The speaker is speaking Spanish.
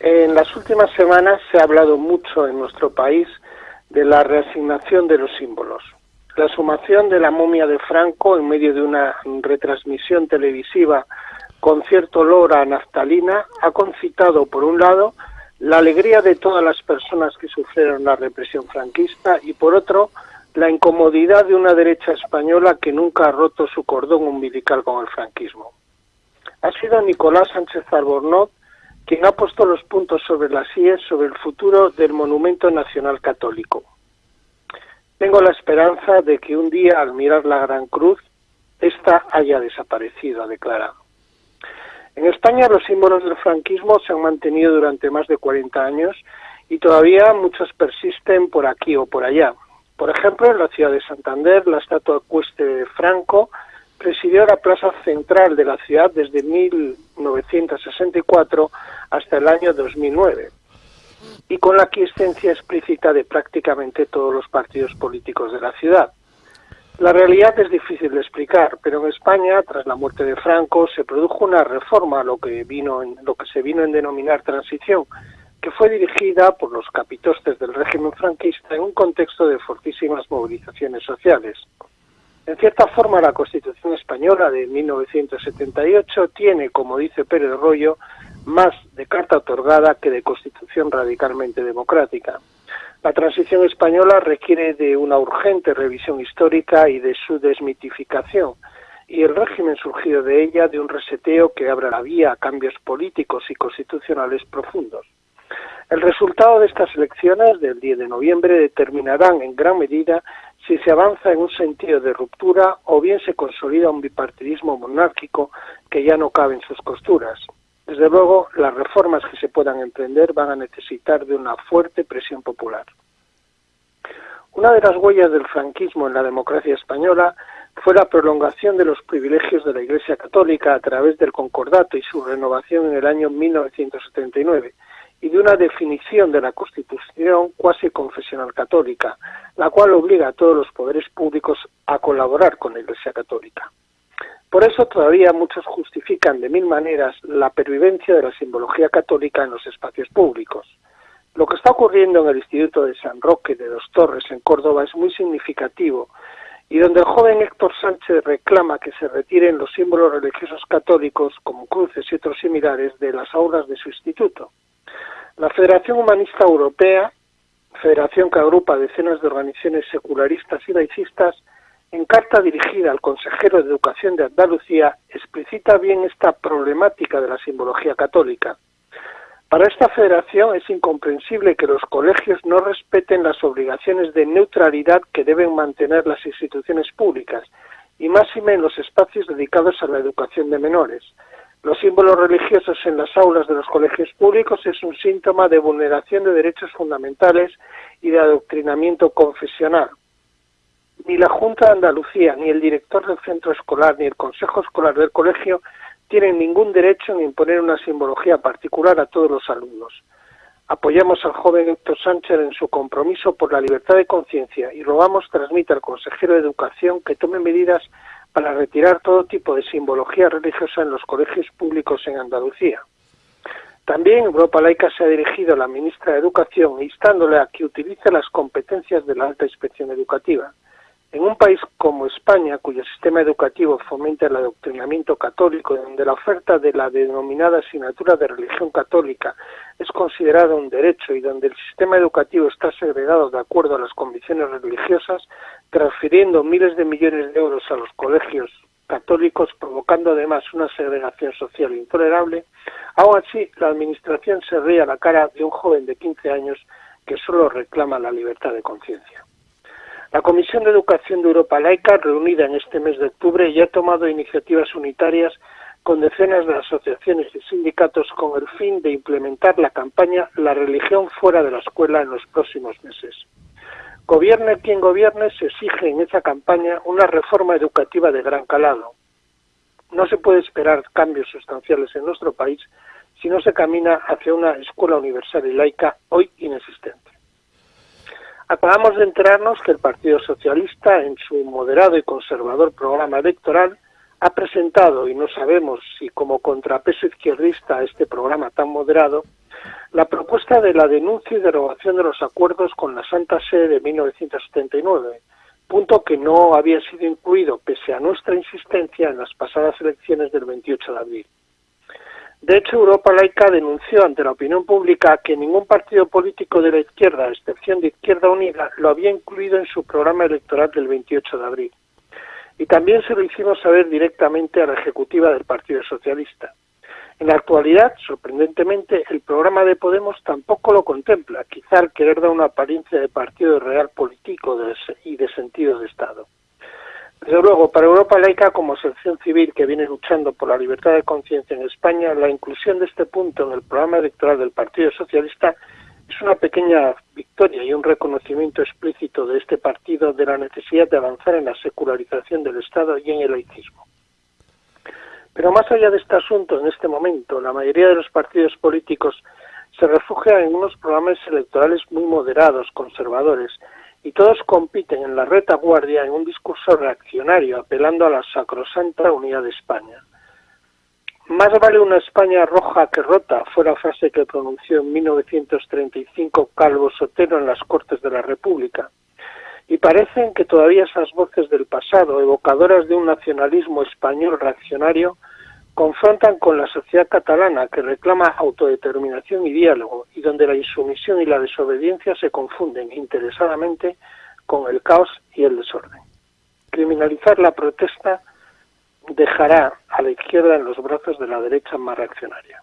En las últimas semanas se ha hablado mucho en nuestro país de la reasignación de los símbolos. La sumación de la momia de Franco en medio de una retransmisión televisiva con cierto olor a naftalina ha concitado, por un lado, la alegría de todas las personas que sufrieron la represión franquista y, por otro, la incomodidad de una derecha española que nunca ha roto su cordón umbilical con el franquismo. Ha sido Nicolás Sánchez Albornoz quien ha puesto los puntos sobre las IES sobre el futuro del Monumento Nacional Católico. Tengo la esperanza de que un día, al mirar la Gran Cruz, ésta haya desaparecido, ha declarado. En España los símbolos del franquismo se han mantenido durante más de 40 años y todavía muchos persisten por aquí o por allá. Por ejemplo, en la ciudad de Santander, la estatua cueste de Franco presidió la plaza central de la ciudad desde 1964 hasta el año 2009 y con la aquiescencia explícita de prácticamente todos los partidos políticos de la ciudad. La realidad es difícil de explicar, pero en España, tras la muerte de Franco, se produjo una reforma, lo que vino en, lo que se vino en denominar transición, que fue dirigida por los capitostes del régimen franquista en un contexto de fortísimas movilizaciones sociales. En cierta forma, la Constitución española de 1978 tiene, como dice Pérez Rollo, más de carta otorgada que de constitución radicalmente democrática. La transición española requiere de una urgente revisión histórica y de su desmitificación, y el régimen surgido de ella de un reseteo que abra la vía a cambios políticos y constitucionales profundos. El resultado de estas elecciones del 10 de noviembre determinarán en gran medida si se avanza en un sentido de ruptura o bien se consolida un bipartidismo monárquico que ya no cabe en sus costuras. Desde luego, las reformas que se puedan emprender van a necesitar de una fuerte presión popular. Una de las huellas del franquismo en la democracia española fue la prolongación de los privilegios de la Iglesia Católica a través del concordato y su renovación en el año 1979 y de una definición de la Constitución cuasi confesional católica, la cual obliga a todos los poderes públicos a colaborar con la Iglesia Católica. Por eso todavía muchos justifican de mil maneras la pervivencia de la simbología católica en los espacios públicos. Lo que está ocurriendo en el Instituto de San Roque de Dos Torres, en Córdoba, es muy significativo y donde el joven Héctor Sánchez reclama que se retiren los símbolos religiosos católicos, como cruces y otros similares, de las aulas de su instituto. La Federación Humanista Europea, federación que agrupa decenas de organizaciones secularistas y laicistas, en carta dirigida al consejero de Educación de Andalucía, explicita bien esta problemática de la simbología católica. Para esta federación es incomprensible que los colegios no respeten las obligaciones de neutralidad que deben mantener las instituciones públicas, y máxime en los espacios dedicados a la educación de menores. Los símbolos religiosos en las aulas de los colegios públicos es un síntoma de vulneración de derechos fundamentales y de adoctrinamiento confesional ni la Junta de Andalucía, ni el director del centro escolar, ni el consejo escolar del colegio tienen ningún derecho en imponer una simbología particular a todos los alumnos. Apoyamos al joven Héctor Sánchez en su compromiso por la libertad de conciencia y rogamos transmita al consejero de Educación que tome medidas para retirar todo tipo de simbología religiosa en los colegios públicos en Andalucía. También Europa Laica se ha dirigido a la ministra de Educación instándole a que utilice las competencias de la alta inspección educativa. En un país como España, cuyo sistema educativo fomenta el adoctrinamiento católico, donde la oferta de la denominada asignatura de religión católica es considerada un derecho y donde el sistema educativo está segregado de acuerdo a las convicciones religiosas, transfiriendo miles de millones de euros a los colegios católicos, provocando además una segregación social intolerable, aún así la Administración se ríe a la cara de un joven de 15 años que solo reclama la libertad de conciencia. La Comisión de Educación de Europa Laica, reunida en este mes de octubre, ya ha tomado iniciativas unitarias con decenas de asociaciones y sindicatos con el fin de implementar la campaña La religión fuera de la escuela en los próximos meses. Gobierne quien gobierne, se exige en esa campaña una reforma educativa de gran calado. No se puede esperar cambios sustanciales en nuestro país si no se camina hacia una escuela universal y laica hoy inexistente. Acabamos de enterarnos que el Partido Socialista, en su moderado y conservador programa electoral, ha presentado, y no sabemos si como contrapeso izquierdista a este programa tan moderado, la propuesta de la denuncia y derogación de los acuerdos con la Santa Sede de 1979, punto que no había sido incluido pese a nuestra insistencia en las pasadas elecciones del 28 de abril. De hecho, Europa Laica denunció ante la opinión pública que ningún partido político de la izquierda, a excepción de Izquierda Unida, lo había incluido en su programa electoral del 28 de abril. Y también se lo hicimos saber directamente a la ejecutiva del Partido Socialista. En la actualidad, sorprendentemente, el programa de Podemos tampoco lo contempla, quizá al querer dar una apariencia de partido real político y de sentido de Estado. Desde luego, para Europa laica como asociación civil que viene luchando por la libertad de conciencia en España, la inclusión de este punto en el programa electoral del Partido Socialista es una pequeña victoria y un reconocimiento explícito de este partido de la necesidad de avanzar en la secularización del Estado y en el laicismo. Pero más allá de este asunto, en este momento, la mayoría de los partidos políticos se refugian en unos programas electorales muy moderados, conservadores, y todos compiten en la retaguardia en un discurso reaccionario, apelando a la sacrosanta unidad de España. Más vale una España roja que rota, fue la frase que pronunció en 1935 Calvo Sotero en las Cortes de la República y parecen que todavía esas voces del pasado, evocadoras de un nacionalismo español reaccionario, confrontan con la sociedad catalana que reclama autodeterminación y diálogo y donde la insumisión y la desobediencia se confunden interesadamente con el caos y el desorden. Criminalizar la protesta dejará a la izquierda en los brazos de la derecha más reaccionaria.